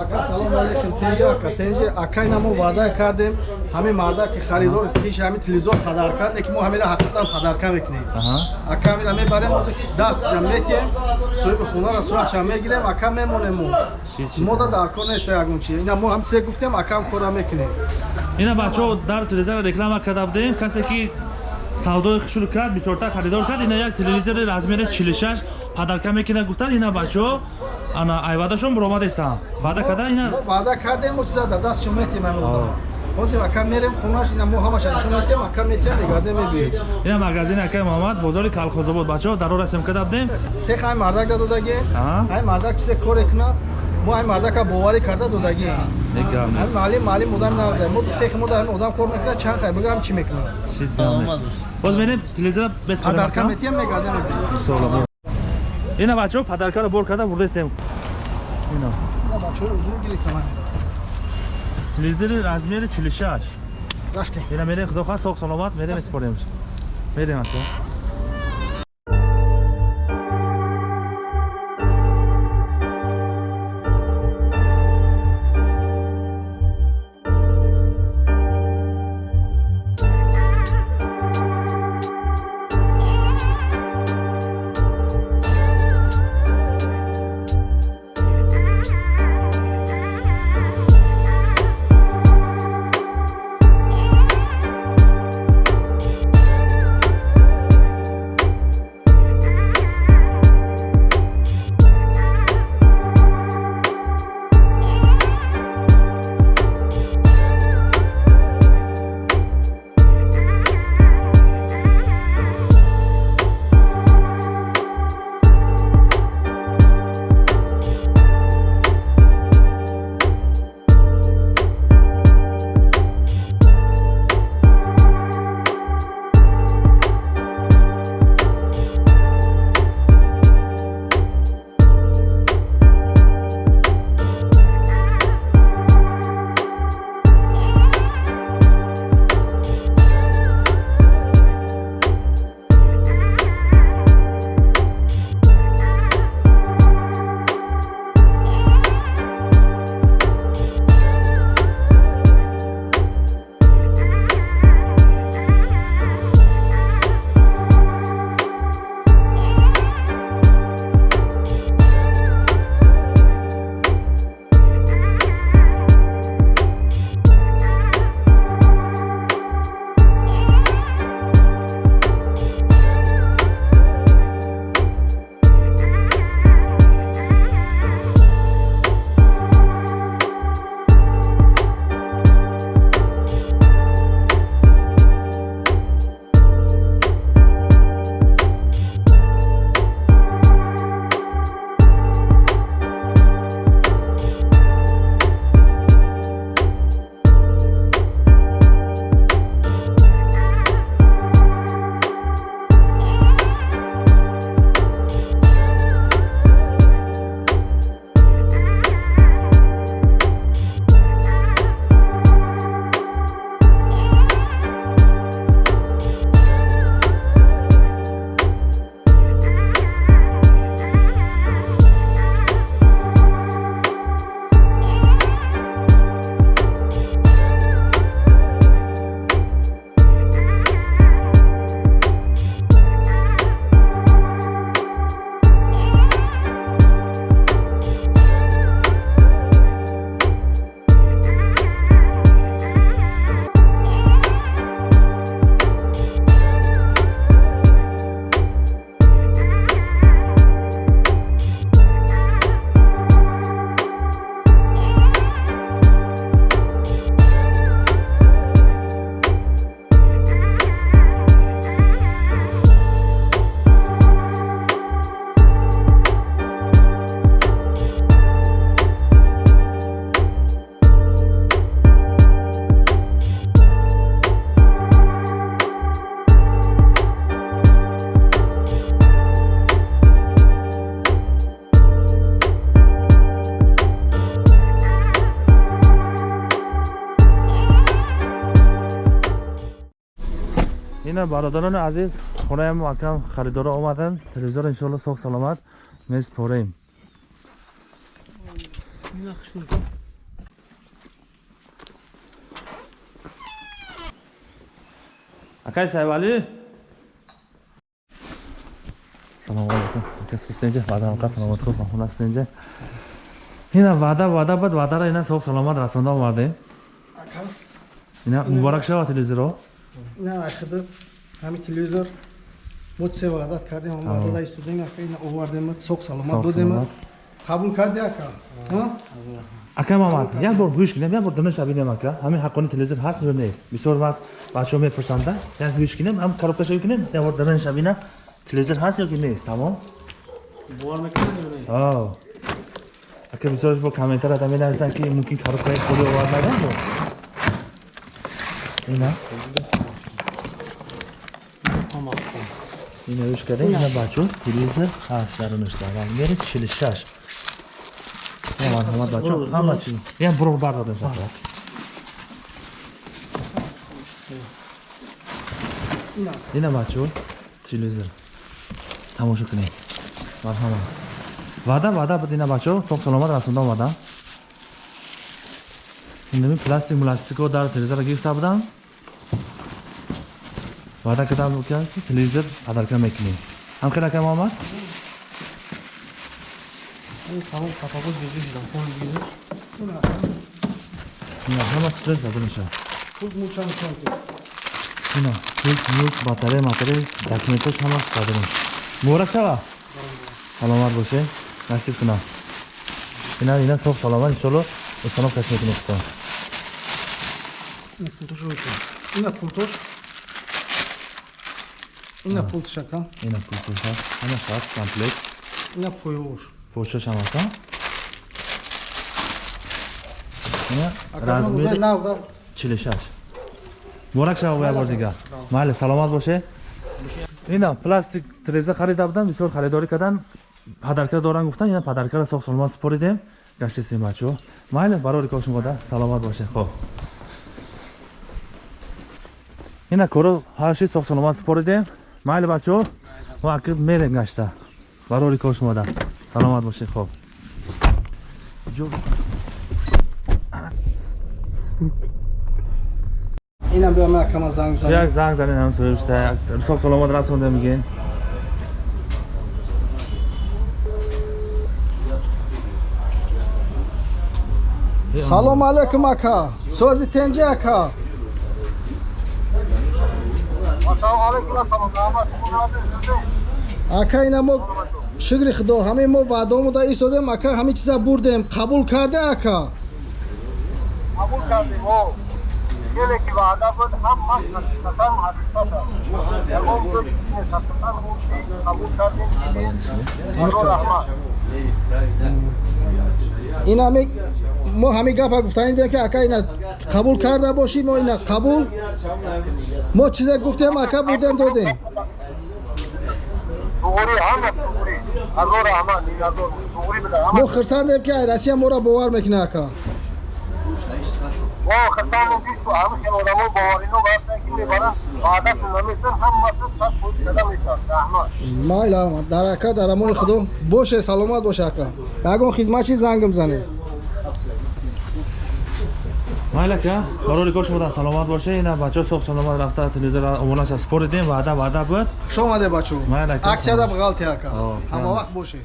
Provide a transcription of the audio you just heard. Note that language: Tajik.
ака салом алейкум. Тенҷи ака тенҷи акай намо ваъда кардем. Ҳамин марда ки харидор пиш ҳамин телевизор падарка не ки мо ҳамира ҳақиқатан падарка мекунем. Ака ҳамира мебарем дастша метием. Соҳиби хонара сурача мегирем ака мемонем мо. Мода дар кор нест ягон чи. Ина мо ҳам чизе гуфтем акам кора мекунем. Ина бачаҳо дар телевизора реклама карда будем. Касе ки савдои шуруъ кард бисёрта харидор кард. Ина як телевизори размери 46 падарка мекина гуфтад ина бачаҳо ана айвадашон буромадестам ваъда карда ина мо ваъда кардем чиза дар дастшо метием ҳамин одама ҳозир ака мерем хонаш ина мо ҳамаша нишон метием ака метием мегардем мебием ина магазини акай муҳаммад бозори калхозобод бачаҳо даро расем карда будем сех ай мардак да додагем ай мардак чизе коре куна мо ай мардака боварӣ карда нест. маълим маълим одам назай мо сехи мо дар одам кор мекунад чанд хай бигам чӣ мекунад боз мерем телевизора акам. метием мегардем. Ина бачаҳо падаркаро бор карда бурдестем ина. Ина бачаҳо узур гирифтам телевизори размери 46 рафтем ина мерем худо хоҳад соғ саломат мерем испорем мерем ака ина бародарони азиз хонаям акам харидора омаданд телевизор иншоалло соғ саломат. Меспорем акай сайвали салому алейкум. Ака сухтенҷа ваъдаамқа саломат хуб махунастенҷа ина ваъда ваъда бад ваъдара ина соҳ саломат расонда омадем. Ака ина муборак шава телевизоро ина ахида ҳами телевизор. Мо се ваъдат кардем? Ҳам ваъдада истодем ака ина овардем. Соғ саломат Соғ додем. саломат. қабул карди ака? Ака мамад як бор гӯш кинем як бор донеша бинем ака. Ҳамин ҳаққони телевизор ҳаст ё нест? Бисёр вақт бачаҳо мепурсанда як гӯш кинем ҳам коробкашо кинем як бор донеша бинем телевизор ҳаст ё ки нест? Тамом? Ау. ака бисёрш бо комментарията менависанд ки мумкин коробкаи холи овардадан бо ина ина гӯш кардем? Ина бачо телевизор ҳаст дарунашта размери чили шаш марҳамат бачо ҳама чиз ям буро бардодем шахрат ина ина бачо телевизор тамошо кунем. Марҳамат ваъда ваъда буд ина бачо соҳ саломат расонда омадам инами пластик муластико дар телевизора гирифта будам ваъда кардам ки телевизор падарка мекунем. Ҳамхел ака муҳаммад ина ака ина ҳама чиз задуниша пул мӯча мекунем ки. Ина пулт мулт батарея матарея документош ҳама задуниш муборак шава саломат боше насиб кунам. Ина ина соҳ саломат иншолло осоноб каш мекунем худо. Ина пултошо мекунем ина пултош ина пултош ака ина пултоша ҳама шаст комплект. Ина поёш. Почош ҳам аста ина размери назда 46 муборак шава як бор дигар майли саломат боше? Ина пластик треза харида будам бисёр харидорӣ кардан падарка доран гуфтан ина падаркаро соҳ саломат супоридем гаштесем бачаҳо майли барори кор шумода саломат боше. Хоб. Ина коро ҳаши соҳ саломат супоридем майли бачаҳо мо акиб мерем гашта барори кор шумода саломат боше хоб ина биём акама занг як занг занг занем ҳам сӯишта соҳ саломат расонда мигем салом алейкум ака сози тенҷа ака ака ина мо шукри худо ҳамаи мо ваъдамуда истодем. Ака ҳамаи чиза бурдем. Қабул карда ака? Қабул кардем деле ки ваъда буд ҳамаш ҳақиқатан ҳақиқат ягон гӯд ҳақиқатан ӯ чи қабул кардем ки низ худо раҳмат ин ҳами мо ҳамин гапа гуфтанидем ки ака ина қабул карда бошӣ мо ина қабул мо чизе гуфтем ака бурдем додем мо хирсандем ки россия моро бовар мекунад ака ва охиртаму бисту ҳамеши одамо боварино вақте ки мебаранд ваъдату намесанд ҳаммаси сад фоиз зада мешавад раҳмат майла дар ака дар амони худо. Боше саломат боша ака. Ягон хизматчи зангм занед майла ака барори кор шумодан саломат боша ина бачо соғ саломат рафта телевизора омонаша спор дидем ваъда ваъда буд хушомаде бачо? Аксияда буғалти ака. Ҳама вақт боше.